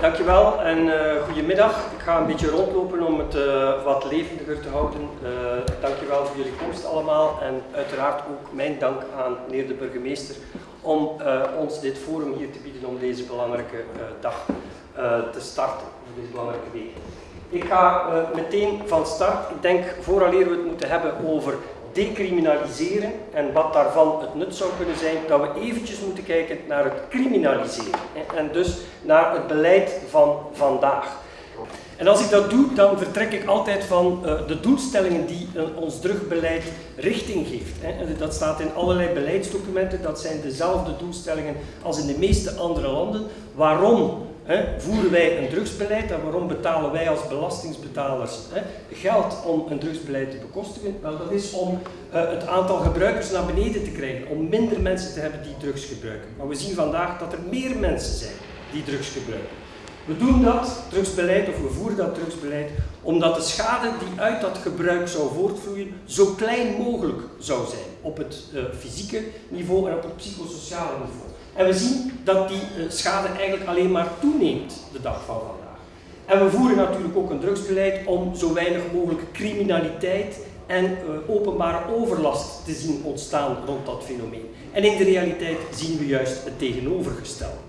Dankjewel en uh, goedemiddag. Ik ga een beetje rondlopen om het uh, wat levendiger te houden. Uh, dankjewel voor jullie komst allemaal en uiteraard ook mijn dank aan meneer de burgemeester om ons dit forum hier te bieden om deze belangrijke dag te starten, deze belangrijke week. Ik ga meteen van start. Ik denk vooraleer we het moeten hebben over decriminaliseren en wat daarvan het nut zou kunnen zijn, dat we eventjes moeten kijken naar het criminaliseren en dus naar het beleid van vandaag. En als ik dat doe, dan vertrek ik altijd van uh, de doelstellingen die uh, ons drugbeleid richting geeft. Dat staat in allerlei beleidsdocumenten, dat zijn dezelfde doelstellingen als in de meeste andere landen. Waarom voeren wij een drugsbeleid en waarom betalen wij als belastingsbetalers geld om een drugsbeleid te bekostigen? Wel, dat is om uh, het aantal gebruikers naar beneden te krijgen, om minder mensen te hebben die drugs gebruiken. Maar we zien vandaag dat er meer mensen zijn die drugs gebruiken. We doen dat drugsbeleid, of we voeren dat drugsbeleid, omdat de schade die uit dat gebruik zou voortvloeien zo klein mogelijk zou zijn op het uh, fysieke niveau en op het psychosociale niveau. En we zien dat die eh, schade eigenlijk alleen maar toeneemt de dag van vandaag. En we voeren natuurlijk ook een drugsbeleid om zo weinig mogelijk criminaliteit en uh, openbare overlast te zien ontstaan rond dat fenomeen. En in de realiteit zien we juist het tegenovergestelde.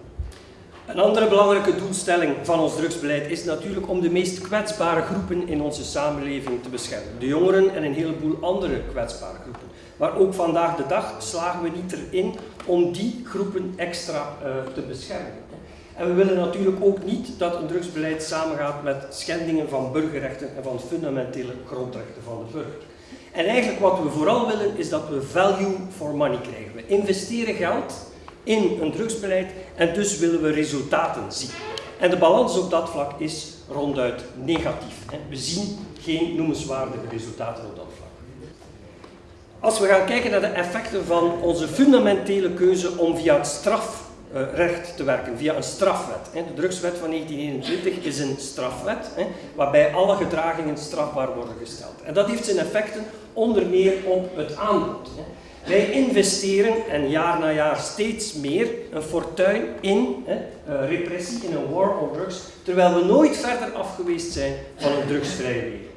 Een andere belangrijke doelstelling van ons drugsbeleid is natuurlijk om de meest kwetsbare groepen in onze samenleving te beschermen. De jongeren en een heleboel andere kwetsbare groepen. Maar ook vandaag de dag slagen we niet erin om die groepen extra uh, te beschermen. En we willen natuurlijk ook niet dat een drugsbeleid samengaat met schendingen van burgerrechten en van fundamentele grondrechten van de burger. En eigenlijk wat we vooral willen is dat we value for money krijgen. We investeren geld in een drugsbeleid en dus willen we resultaten zien. En de balans op dat vlak is ronduit negatief. We zien geen noemenswaardige resultaten op dat vlak. Als we gaan kijken naar de effecten van onze fundamentele keuze om via het strafrecht te werken, via een strafwet. De drugswet van 1921 is een strafwet, waarbij alle gedragingen strafbaar worden gesteld. En dat heeft zijn effecten onder meer op het aanbod. Wij investeren, en jaar na jaar steeds meer, een fortuin in repressie, in een war on drugs, terwijl we nooit verder af geweest zijn van een drugsvrije wereld.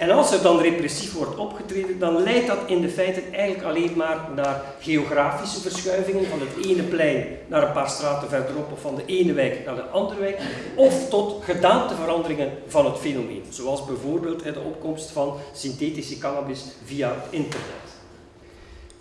En als er dan repressief wordt opgetreden, dan leidt dat in de feite eigenlijk alleen maar naar geografische verschuivingen van het ene plein naar een paar straten verderop of van de ene wijk naar de andere wijk, of tot gedaanteveranderingen van het fenomeen, zoals bijvoorbeeld de opkomst van synthetische cannabis via internet.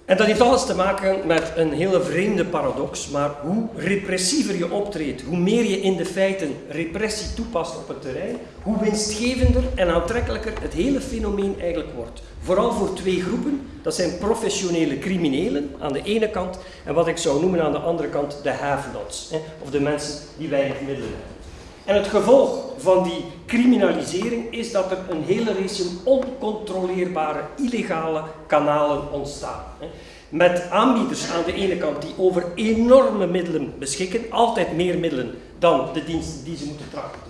En dat heeft alles te maken met een hele vreemde paradox, maar hoe repressiever je optreedt, hoe meer je in de feiten repressie toepast op het terrein, hoe winstgevender en aantrekkelijker het hele fenomeen eigenlijk wordt. Vooral voor twee groepen, dat zijn professionele criminelen aan de ene kant en wat ik zou noemen aan de andere kant de have-nots, of de mensen die weinig middelen hebben. En het gevolg van die criminalisering is dat er een hele race oncontroleerbare illegale kanalen ontstaan. Met aanbieders aan de ene kant die over enorme middelen beschikken, altijd meer middelen dan de diensten die ze moeten trachten te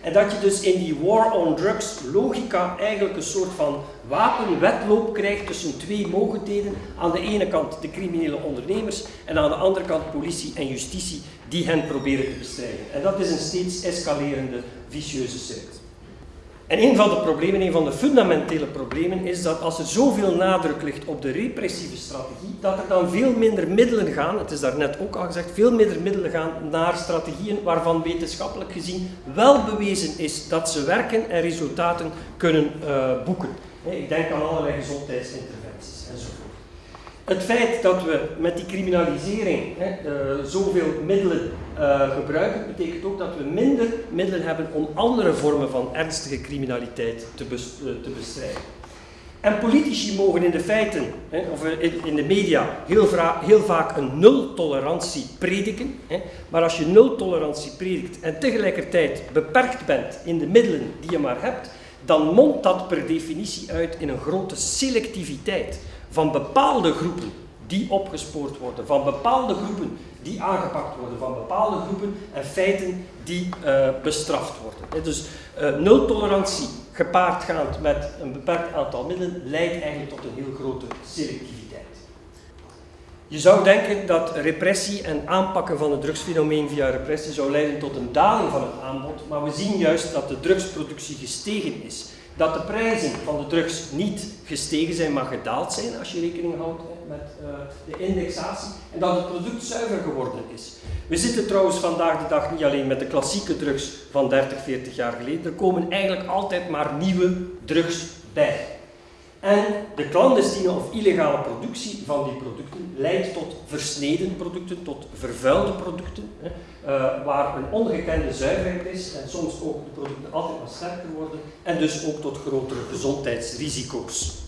En dat je dus in die war on drugs logica eigenlijk een soort van wapenwetloop krijgt tussen twee mogendheden. Aan de ene kant de criminele ondernemers en aan de andere kant politie en justitie die hen proberen te bestrijden. En dat is een steeds escalerende vicieuze cirkel. En een van de problemen, een van de fundamentele problemen, is dat als er zoveel nadruk ligt op de repressieve strategie, dat er dan veel minder middelen gaan, het is daarnet ook al gezegd, veel minder middelen gaan naar strategieën waarvan wetenschappelijk gezien wel bewezen is dat ze werken en resultaten kunnen uh, boeken. Ik denk aan allerlei gezondheidsinterventies. Het feit dat we met die criminalisering hè, uh, zoveel middelen uh, gebruiken, betekent ook dat we minder middelen hebben om andere vormen van ernstige criminaliteit te, uh, te bestrijden. En politici mogen in de feiten, hè, of in, in, de media, heel, heel, vaak een nul-tolerantie prediken. Hè, maar als je nul-tolerantie predikt en tegelijkertijd beperkt bent in de middelen die je maar hebt, dan mondt dat per definitie uit in een grote selectiviteit van bepaalde groepen die opgespoord worden, van bepaalde groepen die aangepakt worden, van bepaalde groepen en feiten die uh, bestraft worden. Dus uh, nul tolerantie gepaardgaand met een beperkt aantal middelen leidt eigenlijk tot een heel grote selectiviteit. Je zou denken dat repressie en aanpakken van het drugsfenomeen via repressie zou leiden tot een daling van het aanbod, maar we zien juist dat de drugsproductie gestegen is. Dat de prijzen van de drugs niet gestegen zijn, maar gedaald zijn als je rekening houdt met uh, de indexatie, en dat het product zuiver geworden is. We zitten trouwens vandaag de dag niet alleen met de klassieke drugs van 30, 40 jaar geleden, er komen eigenlijk altijd maar nieuwe drugs bij. En de clandestine of illegale productie van die producten leidt tot versneden producten, tot vervuilde producten, hè, uh, waar een ongekende zuiverheid is en soms ook de producten altijd maar sterker worden en dus ook tot grotere gezondheidsrisico's.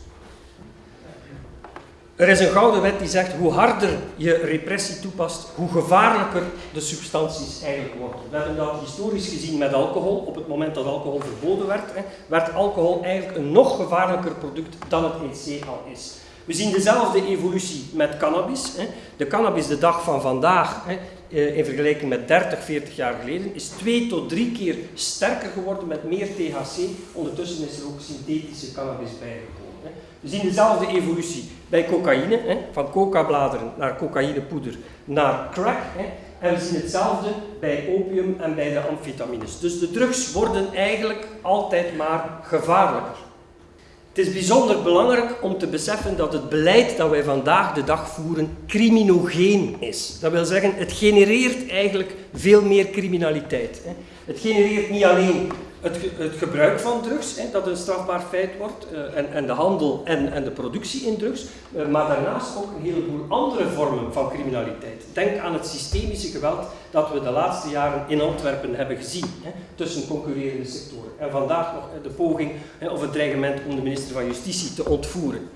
Er is een gouden wet die zegt hoe harder je repressie toepast, hoe gevaarlijker de substanties eigenlijk worden. We hebben dat historisch gezien met alcohol. Op het moment dat alcohol verboden werd, werd alcohol eigenlijk een nog gevaarlijker product dan het EC al is. We zien dezelfde evolutie met cannabis. De cannabis de dag van vandaag, eh, in vergelijking met 30, 40 jaar geleden, is twee tot drie keer sterker geworden met meer THC. Ondertussen is er ook synthetische cannabis bijgekomen. We zien dezelfde evolutie bij cocaïne, hè, van coca-bladeren naar cocaïnepoeder naar crack. Hè, en we zien hetzelfde bij opium en bij de amfetamines. Dus de drugs worden eigenlijk altijd maar gevaarlijker. Het is bijzonder belangrijk om te beseffen dat het beleid dat wij vandaag de dag voeren criminogeen is. Dat wil zeggen, het genereert eigenlijk veel meer criminaliteit. Het genereert niet alleen het, het, gebruik van drugs, hè, dat een strafbaar feit wordt, uh, en, en, de handel en, en, de productie in drugs, uh, maar daarnaast ook een heleboel andere vormen van criminaliteit. Denk aan het systemische geweld dat we de laatste jaren in Antwerpen hebben gezien, hè, tussen concurrerende sectoren. En vandaag nog de poging hè, of het dreigement om de minister van Justitie te ontvoeren.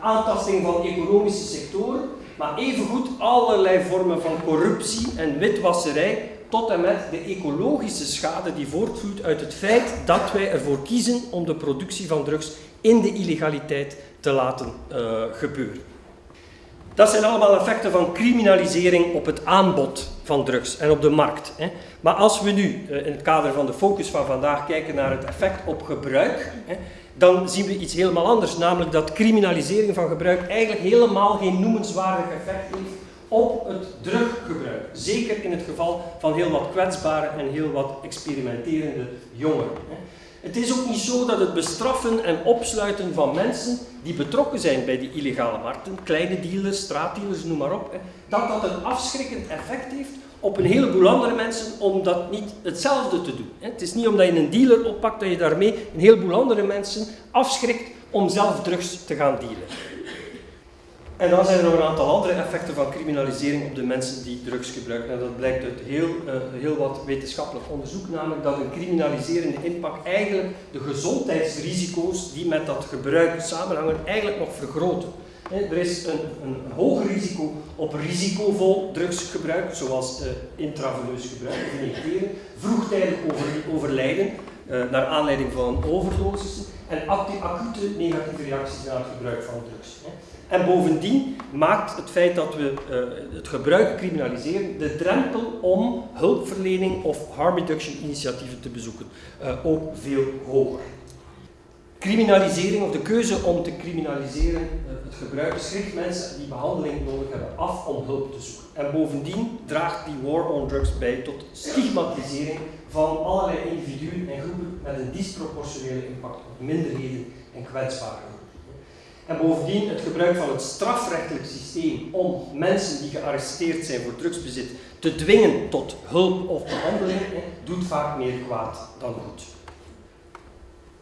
Aantasting van economische sectoren, maar evengoed allerlei vormen van corruptie en witwasserij tot en met de ecologische schade die voortvloeit uit het feit dat wij ervoor kiezen om de productie van drugs in de illegaliteit te laten uh, gebeuren. Dat zijn allemaal effecten van criminalisering op het aanbod van drugs en op de markt. Hè. Maar als we nu uh, in het kader van de focus van vandaag kijken naar het effect op gebruik, hè, dan zien we iets helemaal anders, namelijk dat criminalisering van gebruik eigenlijk helemaal geen noemenswaardig effect heeft op het druggebruik. Zeker in het geval van heel wat kwetsbare en heel wat experimenterende jongeren. Het is ook niet zo dat het bestraffen en opsluiten van mensen die betrokken zijn bij die illegale markten, kleine dealers, straatdealers, noem maar op, dat dat een afschrikkend effect heeft op een heleboel andere mensen om dat niet hetzelfde te doen. Het is niet omdat je een dealer oppakt dat je daarmee een heleboel andere mensen afschrikt om zelf drugs te gaan dealen. En dan zijn er nog een aantal andere effecten van criminalisering op de mensen die drugs gebruiken. En dat blijkt uit heel, uh, heel wat wetenschappelijk onderzoek, namelijk dat een criminaliserende impact eigenlijk de gezondheidsrisico's die met dat gebruik samenhangen, eigenlijk nog vergroten. Er is een, een, hoger risico op risicovol drugsgebruik, zoals uh, intraveneus gebruik vroegtijdig over, overlijden naar aanleiding van een overdosis en acute negatieve reacties na het gebruik van drugs. En bovendien maakt het feit dat we uh, het gebruik criminaliseren de drempel om hulpverlening of harm reduction initiatieven te bezoeken uh, ook veel hoger. Criminalisering of de keuze om te criminaliseren uh, het gebruik schrikt mensen die behandeling nodig hebben af om hulp te zoeken. En bovendien draagt die war on drugs bij tot stigmatisering van allerlei individuen en groepen met een disproportionele impact op minderheden en kwetsbaren. En bovendien het gebruik van het strafrechtelijk systeem om mensen die gearresteerd zijn voor drugsbezit te dwingen tot hulp of behandeling, doet vaak meer kwaad dan goed.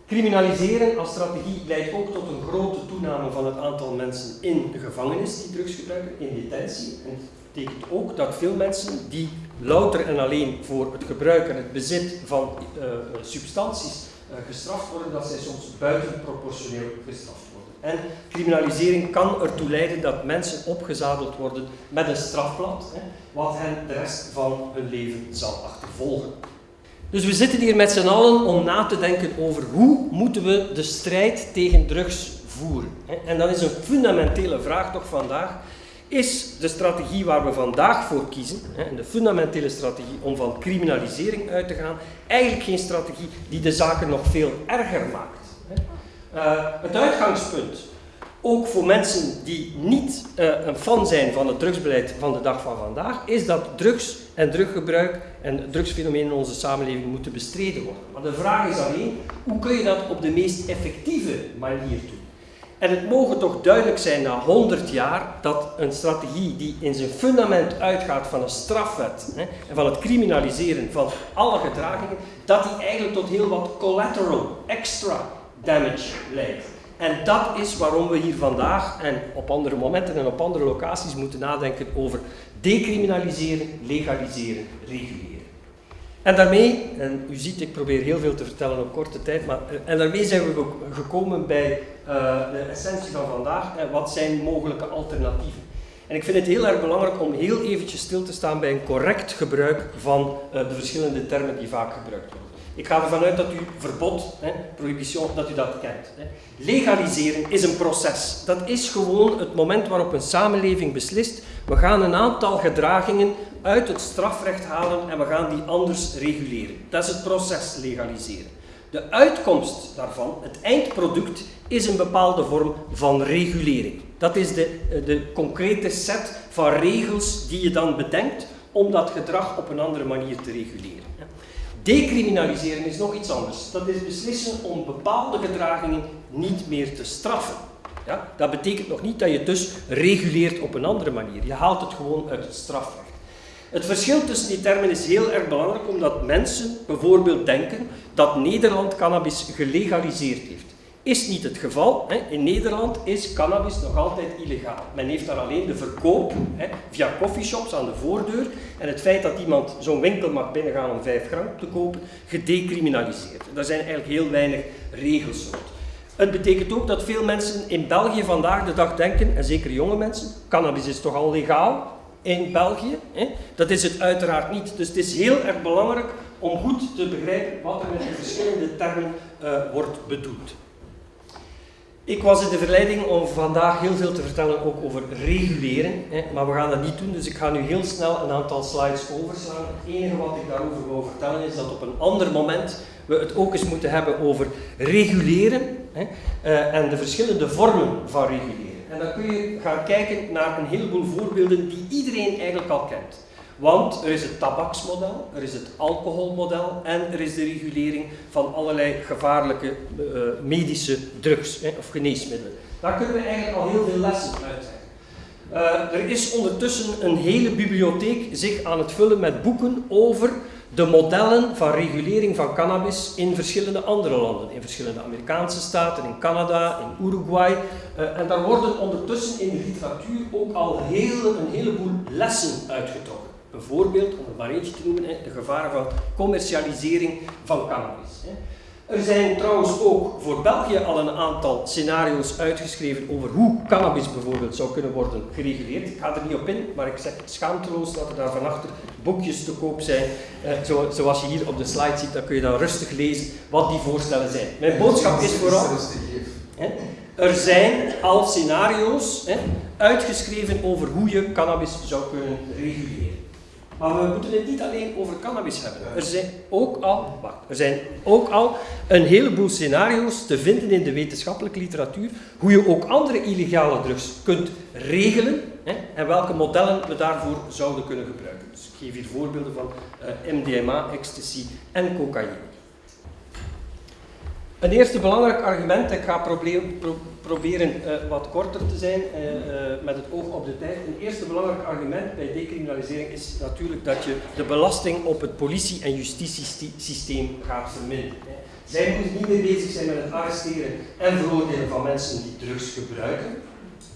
Criminaliseren als strategie leidt ook tot een grote toename van het aantal mensen in de gevangenis die drugs gebruiken, in detentie. En het betekent ook dat veel mensen die louter en alleen voor het gebruik en het bezit van uh, substanties uh, gestraft worden, dat zij soms buitenproportioneel gestraft worden. En criminalisering kan ertoe leiden dat mensen opgezadeld worden met een strafblad, hè, wat hen de rest van hun leven zal achtervolgen. Dus we zitten hier met z'n allen om na te denken over hoe moeten we de strijd tegen drugs voeren. En dat is een fundamentele vraag toch vandaag. Is de strategie waar we vandaag voor kiezen, en de fundamentele strategie om van criminalisering uit te gaan, eigenlijk geen strategie die de zaken nog veel erger maakt? Uh, het uitgangspunt, ook voor mensen die niet uh, een fan zijn van het drugsbeleid van de dag van vandaag, is dat drugs en druggebruik en drugsfenomenen in onze samenleving moeten bestreden worden. Maar de vraag is alleen, hoe kun je dat op de meest effectieve manier doen? En het mogen toch duidelijk zijn na 100 jaar dat een strategie die in zijn fundament uitgaat van een strafwet hè, en van het criminaliseren van alle gedragingen, dat die eigenlijk tot heel wat collateral, extra damage leidt. En dat is waarom we hier vandaag en op andere momenten en op andere locaties moeten nadenken over decriminaliseren, legaliseren, reguleren. En daarmee, en u ziet, ik probeer heel veel te vertellen op korte tijd, maar, eh, en daarmee zijn we gekomen bij uh, de essentie van vandaag. En wat zijn mogelijke alternatieven? En ik vind het heel erg belangrijk om heel eventjes stil te staan bij een correct gebruik van uh, de verschillende termen die vaak gebruikt worden. Ik ga ervan uit dat u verbod, hè, prohibition, dat u dat kent. Hè. Legaliseren is een proces. Dat is gewoon het moment waarop een samenleving beslist, we gaan een aantal gedragingen uit het strafrecht halen en we gaan die anders reguleren. Dat is het proces legaliseren. De uitkomst daarvan, het eindproduct, is een bepaalde vorm van regulering. Dat is de, de concrete set van regels die je dan bedenkt om dat gedrag op een andere manier te reguleren. Decriminaliseren is nog iets anders. Dat is beslissen om bepaalde gedragingen niet meer te straffen. Ja? Dat betekent nog niet dat je dus reguleert op een andere manier. Je haalt het gewoon uit het strafrecht. Het verschil tussen die termen is heel erg belangrijk omdat mensen bijvoorbeeld denken dat Nederland cannabis gelegaliseerd heeft. Is niet het geval. In Nederland is cannabis nog altijd illegaal. Men heeft daar alleen de verkoop via coffeeshops aan de voordeur en het feit dat iemand zo'n winkel mag binnengaan om 5 gram te kopen, gedecriminaliseerd. Daar zijn eigenlijk heel weinig regels rond. Het betekent ook dat veel mensen in België vandaag de dag denken, en zeker jonge mensen, cannabis is toch al legaal in België? Dat is het uiteraard niet. Dus het is heel erg belangrijk om goed te begrijpen wat er met de verschillende termen uh, wordt bedoeld. Ik was in de verleiding om vandaag heel veel te vertellen ook over reguleren, hè, maar we gaan dat niet doen, dus ik ga nu heel snel een aantal slides overslaan. Het enige wat ik daarover wil vertellen is dat op een ander moment we het ook eens moeten hebben over reguleren hè, uh, en de verschillende vormen van reguleren. En dan kun je gaan kijken naar een heleboel voorbeelden die iedereen eigenlijk al kent. Want er is het tabaksmodel, er is het alcoholmodel en er is de regulering van allerlei gevaarlijke uh, medische drugs of geneesmiddelen. Daar kunnen we eigenlijk al heel veel lessen uit trekken. Uh, er is ondertussen een hele bibliotheek zich aan het vullen met boeken over de modellen van regulering van cannabis in verschillende andere landen. In verschillende Amerikaanse staten, in Canada, in Uruguay. Uh, en daar worden ondertussen in de literatuur ook al heel, een heleboel lessen uitgetrokken. Bijvoorbeeld, om het maar eentje te noemen, de gevaren van commercialisering van cannabis. Er zijn trouwens ook voor België al een aantal scenario's uitgeschreven over hoe cannabis bijvoorbeeld zou kunnen worden gereguleerd. Ik ga er niet op in, maar ik zeg schaamteloos dat er daar van achter boekjes te koop zijn. Eh, zo, zoals je hier op de slide ziet, dan kun je dan rustig lezen wat die voorstellen zijn. Mijn boodschap is vooral... Er zijn al scenario's uitgeschreven over hoe je cannabis zou kunnen reguleren. Maar we moeten het niet alleen over cannabis hebben. Er zijn ook al, wacht, er zijn ook al een heleboel scenario's te vinden in de wetenschappelijke literatuur hoe je ook andere illegale drugs kunt regelen hè, en welke modellen we daarvoor zouden kunnen gebruiken. Dus ik geef hier voorbeelden van uh, MDMA, ecstasy en cocaïne. Een eerste belangrijk argument, ik ga proberen, pro proberen uh, wat korter te zijn uh, uh, met het oog op de tijd. Een eerste belangrijk argument bij decriminalisering is natuurlijk dat je de belasting op het politie- en justitiesysteem gaat verminderen. Zij moeten niet meer bezig zijn met het arresteren en veroordelen van mensen die drugs gebruiken.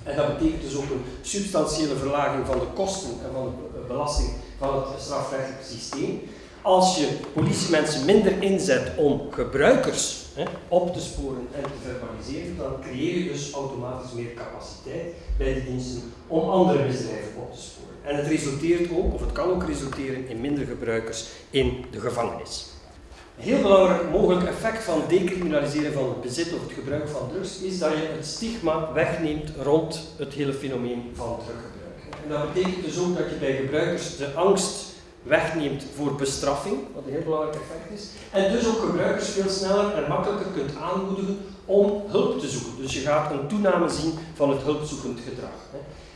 En dat betekent dus ook een substantiële verlaging van de kosten en van de belasting van het strafrechtelijk systeem. Als je politiemensen minder inzet om gebruikers op te sporen en te verbaliseren, dan creëer je dus automatisch meer capaciteit bij de diensten om andere misdrijven op te sporen. En het resulteert ook, of het kan ook resulteren, in minder gebruikers in de gevangenis. Een heel belangrijk mogelijk effect van decriminaliseren van het bezit of het gebruik van drugs is dat je het stigma wegneemt rond het hele fenomeen van druggebruik. En dat betekent dus ook dat je bij gebruikers de angst wegneemt voor bestraffing, wat een heel belangrijk effect is. En dus ook gebruikers veel sneller en makkelijker kunt aanmoedigen om hulp te zoeken. Dus je gaat een toename zien van het hulpzoekend gedrag.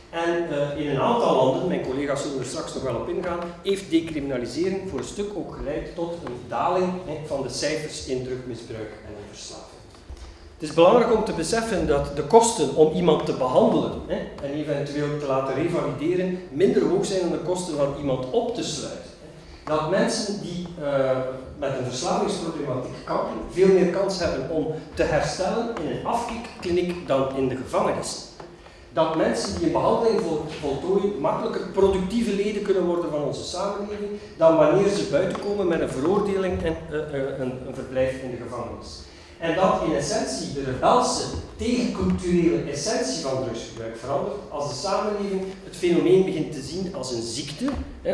En uh, in een aantal landen, mijn collega's zullen er straks nog wel op ingaan, heeft decriminalisering voor een stuk ook geleid tot een daling van de cijfers in drugmisbruik en in verslaving. Het is belangrijk om te beseffen dat de kosten om iemand te behandelen hè, en eventueel te laten revalideren minder hoog zijn dan de kosten van iemand op te sluiten. Dat mensen die uh, met een verslavingsproblematiek kampen veel meer kans hebben om te herstellen in een afkikkliniek dan in de gevangenis. Dat mensen die een behandeling voltooien makkelijker productieve leden kunnen worden van onze samenleving dan wanneer ze buiten komen met een veroordeling en uh, uh, een, een verblijf in de gevangenis. En dat in essentie de rebelse, tegenculturele essentie van drugsgebruik verandert als de samenleving het fenomeen begint te zien als een ziekte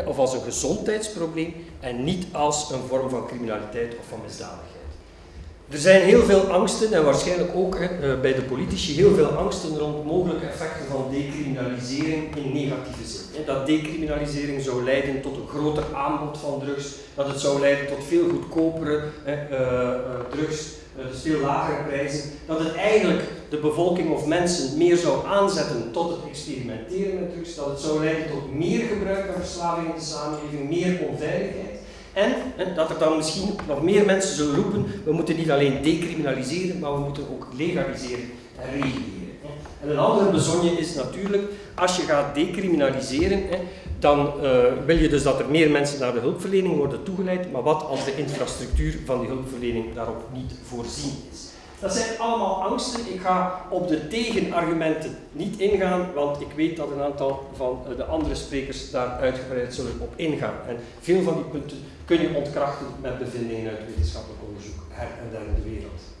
of als een gezondheidsprobleem en niet als een vorm van criminaliteit of van misdadigheid. Er zijn heel veel angsten en waarschijnlijk ook eh, bij de politici heel veel angsten rond mogelijke effecten van decriminalisering in negatieve zin. Dat decriminalisering zou leiden tot een groter aanbod van drugs, dat het zou leiden tot veel goedkopere hè, uh, drugs, dus veel lagere prijzen, dat het eigenlijk de bevolking of mensen meer zou aanzetten tot het experimenteren met drugs, dat het zou leiden tot meer gebruik en verslaving in de samenleving, meer onveiligheid. En, en dat er dan misschien nog meer mensen zullen roepen, we moeten niet alleen decriminaliseren, maar we moeten ook legaliseren en reguleren. En een andere bezonje is natuurlijk, als je gaat decriminaliseren, dan uh, wil je dus dat er meer mensen naar de hulpverlening worden toegeleid, maar wat als de infrastructuur van die hulpverlening daarop niet voorzien is? Dat zijn allemaal angsten. Ik ga op de tegenargumenten niet ingaan, want ik weet dat een aantal van eh, de andere sprekers daar uitgebreid zullen op ingaan. En veel van die punten kun je ontkrachten met bevindingen uit wetenschappelijk onderzoek her en der in de wereld.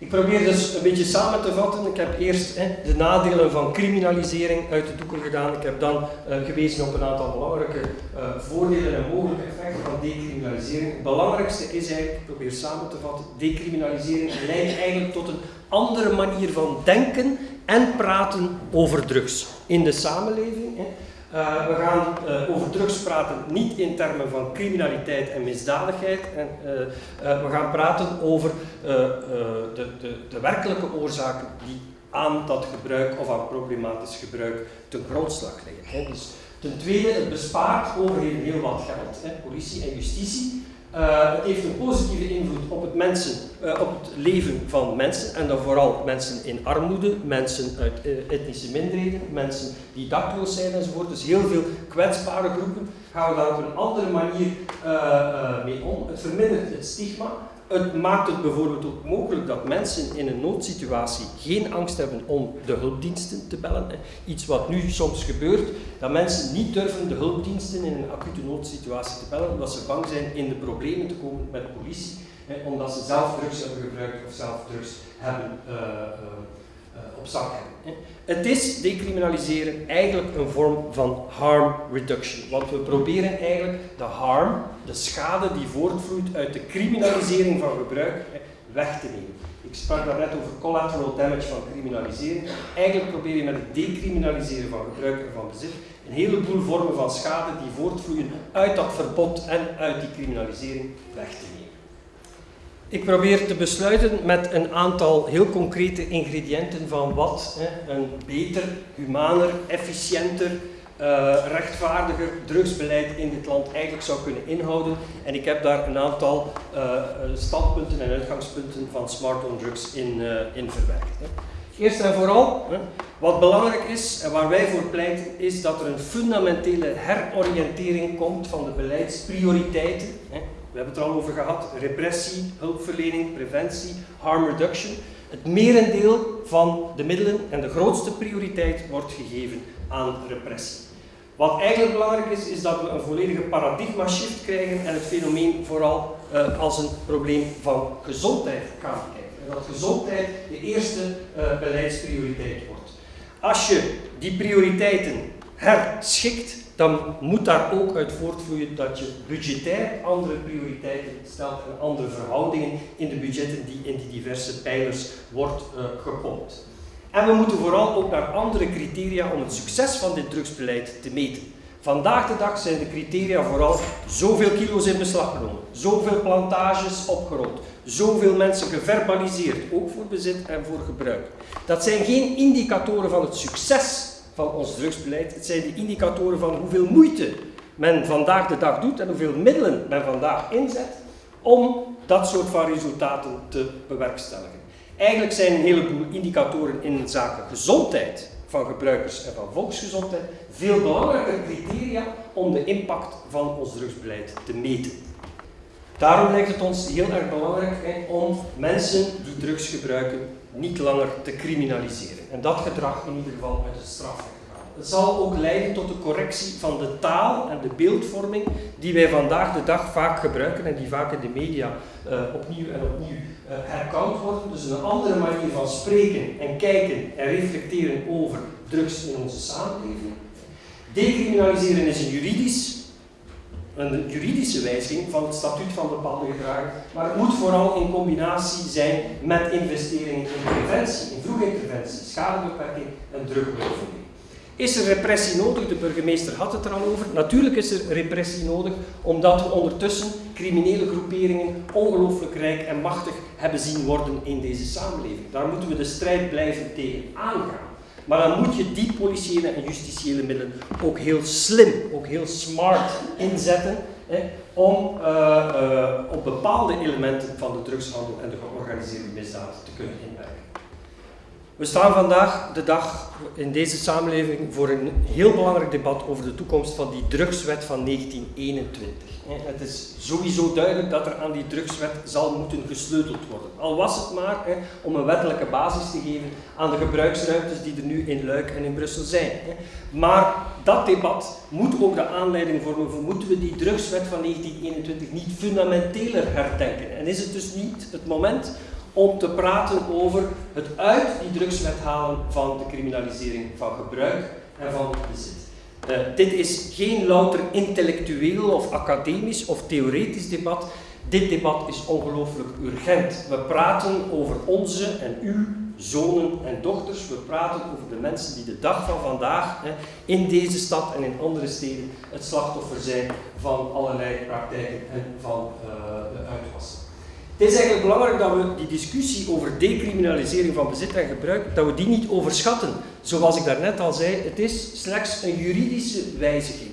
Ik probeer dus een beetje samen te vatten. Ik heb eerst hè, de nadelen van criminalisering uit de doeken gedaan. Ik heb dan uh, gewezen op een aantal belangrijke uh, voordelen en mogelijke effecten van decriminalisering. Het belangrijkste is eigenlijk, ik probeer samen te vatten, decriminalisering leidt eigenlijk tot een andere manier van denken en praten over drugs in de samenleving. Hè. Uh, we gaan uh, over drugs praten niet in termen van criminaliteit en misdadigheid. En, uh, we gaan praten over de, de, de, werkelijke oorzaken die aan dat gebruik of aan problematisch gebruik ten grondslag liggen. Hè. Dus ten tweede, het bespaart overheden heel wat geld, hè, politie en justitie. Uh, het heeft een positieve invloed op het, mensen, uh, op het leven van mensen en dan vooral mensen in armoede, mensen uit uh, etnische minderheden, mensen die dakloos zijn enzovoort. Dus heel veel kwetsbare groepen gaan we daar op een andere manier mee om. Het vermindert het stigma, het maakt het bijvoorbeeld ook mogelijk dat mensen in een noodsituatie geen angst hebben om de hulpdiensten te bellen. Iets wat nu soms gebeurt, dat mensen niet durven de hulpdiensten in een acute noodsituatie te bellen, omdat ze bang zijn in de problemen te komen met de politie, omdat ze zelf drugs hebben gebruikt of zelf drugs hebben uh, op zak hebben. Het is decriminaliseren eigenlijk een vorm van harm reduction. Want we proberen eigenlijk de harm, de schade die voortvloeit uit de criminalisering van gebruik, weg te nemen. Ik sprak daarnet over collateral damage van criminalisering. Eigenlijk probeer je met het decriminaliseren van gebruik en van bezit een heleboel vormen van schade die voortvloeien uit dat verbod en uit die criminalisering weg te nemen. Ik probeer te besluiten met een aantal heel concrete ingrediënten van wat hè, een beter, humaner, efficiënter, uh, rechtvaardiger drugsbeleid in dit land eigenlijk zou kunnen inhouden. En ik heb daar een aantal uh, standpunten en uitgangspunten van Smart on Drugs in, uh, in verwerkt. Hè. Eerst en vooral, hè, wat belangrijk is en waar wij voor pleiten, is dat er een fundamentele heroriëntering komt van de beleidsprioriteiten. Hè, we hebben het er al over gehad. Repressie, hulpverlening, preventie, harm reduction. Het merendeel van de middelen en de grootste prioriteit wordt gegeven aan repressie. Wat eigenlijk belangrijk is, is dat we een volledige paradigma shift krijgen en het fenomeen vooral uh, als een probleem van gezondheid gaan kijken. En dat gezondheid de eerste uh, beleidsprioriteit wordt. Als je die prioriteiten herschikt, dan moet daar ook uit voortvloeien dat je budgetair andere prioriteiten stelt en andere verhoudingen in de budgetten die in die diverse pijlers wordt uh, En we moeten vooral ook naar andere criteria om het succes van dit drugsbeleid te meten. Vandaag de dag zijn de criteria vooral zoveel kilo's in beslag genomen, zoveel plantages opgerold, zoveel mensen geverbaliseerd, ook voor bezit en voor gebruik. Dat zijn geen indicatoren van het succes van ons drugsbeleid, het zijn de indicatoren van hoeveel moeite men vandaag de dag doet en hoeveel middelen men vandaag inzet om dat soort van resultaten te bewerkstelligen. Eigenlijk zijn een heleboel indicatoren in zaken gezondheid van gebruikers en van volksgezondheid veel belangrijker criteria om de impact van ons drugsbeleid te meten. Daarom lijkt het ons heel erg belangrijk om mensen die drugs gebruiken niet langer te criminaliseren. En dat gedrag in ieder geval uit de straf het zal ook leiden tot de correctie van de taal en de beeldvorming die wij vandaag de dag vaak gebruiken en die vaak in de media uh, opnieuw en opnieuw uh, worden. Dus een andere manier van spreken en kijken en reflecteren over drugs in onze samenleving. Decriminaliseren is een juridisch een juridische wijziging van het statuut van bepaalde gedragen, maar het moet vooral in combinatie zijn met investeringen in preventie, in vroege interventie, schadebeperking en drugbeoefening. Is er repressie nodig? De burgemeester had het er al over. Natuurlijk is er repressie nodig, omdat we ondertussen criminele groeperingen ongelooflijk rijk en machtig hebben zien worden in deze samenleving. Daar moeten we de strijd blijven tegen aangaan. Maar dan moet je die politiële en justitiële middelen ook heel slim, ook heel smart inzetten hè, om uh, uh, op bepaalde elementen van de drugshandel en de georganiseerde misdaad te kunnen inwerken. We staan vandaag de dag in deze samenleving voor een heel belangrijk debat over de toekomst van die drugswet van 1921. Het is sowieso duidelijk dat er aan die drugswet zal moeten gesleuteld worden. Al was het maar om een wettelijke basis te geven aan de gebruiksruimtes die er nu in Luik en in Brussel zijn. Maar dat debat moet ook de aanleiding vormen voor moeten we die drugswet van 1921 niet fundamenteler herdenken. En is het dus niet het moment om te praten over het uit die drugswet halen van de criminalisering van gebruik en van bezit. Uh, dit is geen louter intellectueel of academisch of theoretisch debat. Dit debat is ongelooflijk urgent. We praten over onze en uw zonen en dochters. We praten over de mensen die de dag van vandaag hè, in deze stad en in andere steden het slachtoffer zijn van allerlei praktijken en van uh, de uitwassen. Het is eigenlijk belangrijk dat we die discussie over decriminalisering van bezit en gebruik, dat we die niet overschatten. Zoals ik daarnet al zei, het is slechts een juridische wijziging.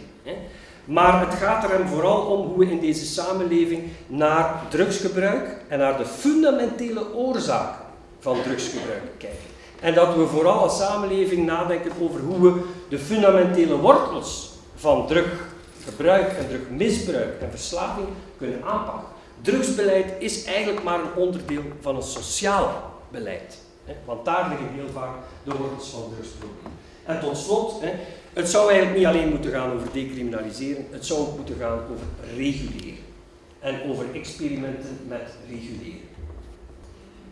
Maar het gaat er hem vooral om hoe we in deze samenleving naar drugsgebruik en naar de fundamentele oorzaken van drugsgebruik kijken. En dat we vooral als samenleving nadenken over hoe we de fundamentele wortels van druggebruik en drugmisbruik en verslaving kunnen aanpakken. Drugsbeleid is eigenlijk maar een onderdeel van een sociaal beleid. Want daar liggen heel vaak de wortels van drugsproblemen. En tot slot, het zou eigenlijk niet alleen moeten gaan over decriminaliseren, het zou ook moeten gaan over reguleren. En over experimenten met reguleren.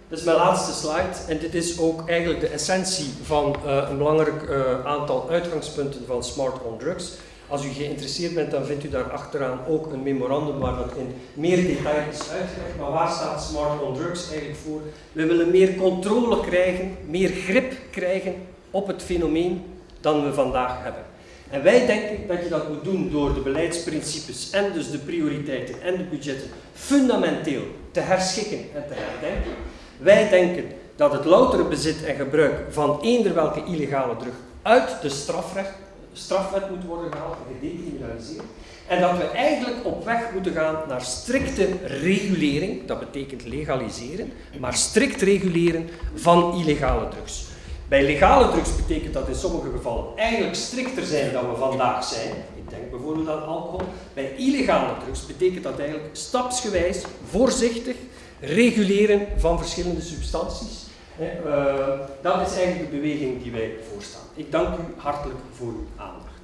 Dat is mijn laatste slide en dit is ook eigenlijk de essentie van uh, een belangrijk uh, aantal uitgangspunten van Smart on Drugs. Als u geïnteresseerd bent, dan vindt u daar achteraan ook een memorandum waar dat in meer detail is uitgelegd. Maar waar staat Smart on Drugs eigenlijk voor? We willen meer controle krijgen, meer grip krijgen op het fenomeen dan we vandaag hebben. En wij denken dat je dat moet doen door de beleidsprincipes en dus de prioriteiten en de budgetten fundamenteel te herschikken en te herdenken. Wij denken dat het loutere bezit en gebruik van eender welke illegale drug uit de strafrecht strafwet moet worden gehaald gedecriminaliseerd. En dat we eigenlijk op weg moeten gaan naar strikte regulering, dat betekent legaliseren, maar strikt reguleren van illegale drugs. Bij legale drugs betekent dat in sommige gevallen eigenlijk strikter zijn dan we vandaag zijn. Ik denk bijvoorbeeld aan alcohol. Bij illegale drugs betekent dat eigenlijk stapsgewijs, voorzichtig, reguleren van verschillende substanties. Uh, dat is eigenlijk de beweging die wij voorstaan. Ik dank u hartelijk voor uw aandacht.